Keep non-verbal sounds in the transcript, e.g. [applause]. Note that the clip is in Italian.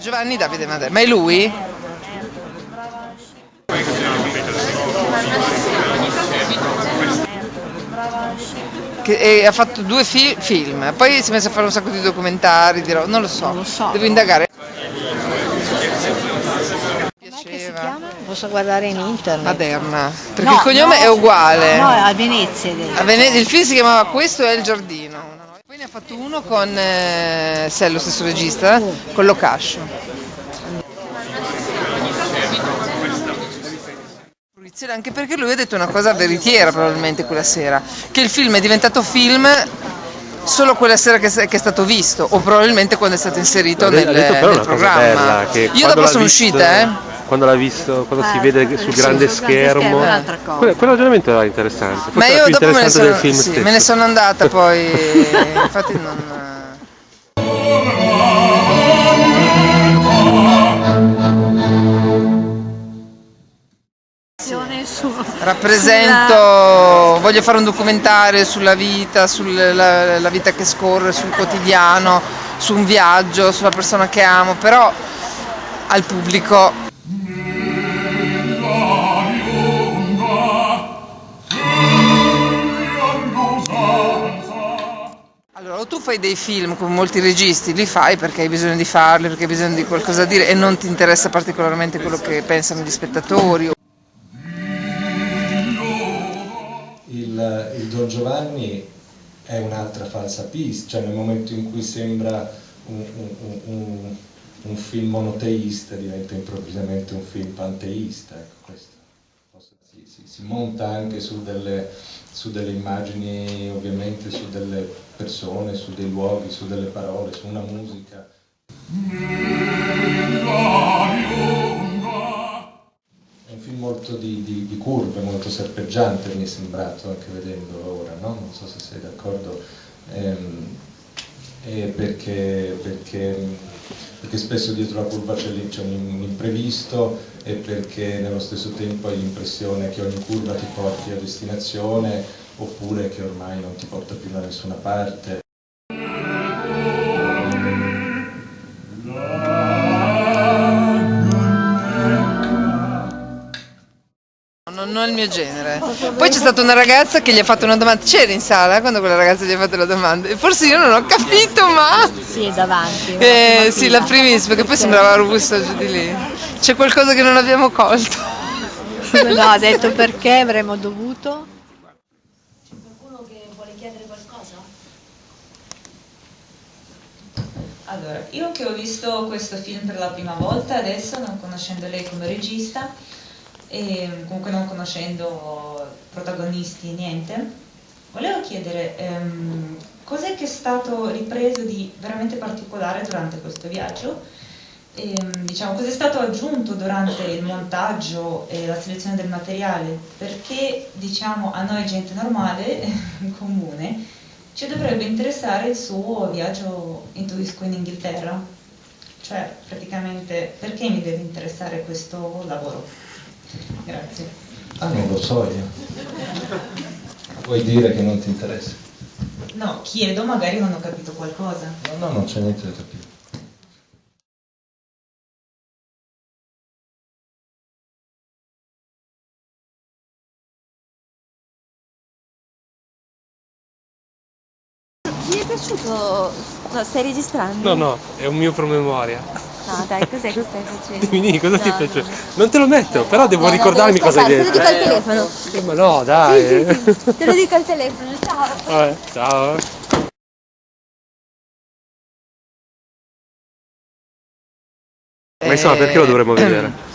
Giovanni Davide Madera, ma è lui? Che ha fatto due fi- film, poi si è messo a fare un sacco di documentari, di ro- non lo so, Non lo so. devo indagare. Com'è che si Piaceva. chiama? Posso guardare in internet. Maderna, perché No, il cognome no, è uguale. No, a Venezia. A Vene- il film si chiamava Questo è il giardino. Poi ne ha fatto uno con, eh, se è lo stesso regista, con Locascio. Anche perché lui ha detto una cosa veritiera probabilmente quella sera, che il film è diventato film solo quella sera che, che è stato visto o probabilmente quando è stato inserito nel, detto nel programma. bella, Io dopo l'ha sono visto- uscita, eh. Quando l'ha visto, quando si Ah, vede sì, sul sul grande grande schermo, schermo un'altra cosa. quello, quello ragionamento era interessante. Forse Ma era io più dopo me ne, interessante sono, del film sì, stesso. me ne sono andata [laughs] poi, infatti non... Rappresento, voglio fare un documentario sulla vita, sulla la vita che scorre, sul quotidiano, su un viaggio, sulla persona che amo, però al pubblico tu fai dei film come molti registi, li fai perché hai bisogno di farli, perché hai bisogno di qualcosa da dire e non ti interessa particolarmente quello che pensano gli spettatori. il, il Don Giovanni è un'altra falsa pista, cioè nel momento in cui sembra un, un- un- un film monoteista diventa improvvisamente un film panteista. Ecco. Si, si- si monta anche su delle, su delle immagini, ovviamente su delle persone, su dei luoghi, su delle parole, su una musica. È un film molto di, di- di curve, molto serpeggiante mi è sembrato anche vedendolo ora, no? non so se sei d'accordo, Ehm, eh, perché, perché- perché spesso dietro la curva c'è, un imprevisto e perché nello stesso tempo hai l'impressione che ogni curva ti porti a destinazione oppure che ormai non ti porta più da nessuna parte. Non, è il mio genere. Poi c'è stata una ragazza che gli ha fatto una domanda. C'eri in sala quando quella ragazza gli ha fatto la domanda? E forse io non ho capito, ma. Sì, davanti. Eh, sì, la primissima, che poi sembrava robusta giù di lì. C'è qualcosa che non abbiamo colto. No, ha detto perché avremmo dovuto. C'è qualcuno che vuole chiedere qualcosa? Allora, io che ho visto questo film per la prima volta adesso, non conoscendo lei come regista, e comunque non conoscendo protagonisti, niente, volevo chiedere ehm, cos'è che è stato ripreso di veramente particolare durante questo viaggio? Ehm, diciamo, cos'è stato aggiunto durante il montaggio e la selezione del materiale? Perché diciamo, a noi gente normale, [laughs] comune, ci dovrebbe interessare il suo viaggio intuisco in Inghilterra. Cioè, praticamente, perché mi deve interessare questo lavoro? Grazie. Ah, non lo so io. Vuoi dire che non ti interessa? No, chiedo, magari non ho capito qualcosa. No, no, non c'è niente da capire. Ti è piaciuto? No, stai registrando? No, no, è un mio promemoria. No, dai, cos'è che stai facendo? Dimmi, cosa ti No, piace? no. Non te lo metto, però devo No, no, ricordarmi devo cosa hai detto. Te lo dico al telefono. Eh, Ma no, dai. Sì, sì, sì, te lo dico al telefono, ciao. Vabbè, ciao. Ma insomma, perché lo dovremmo vedere?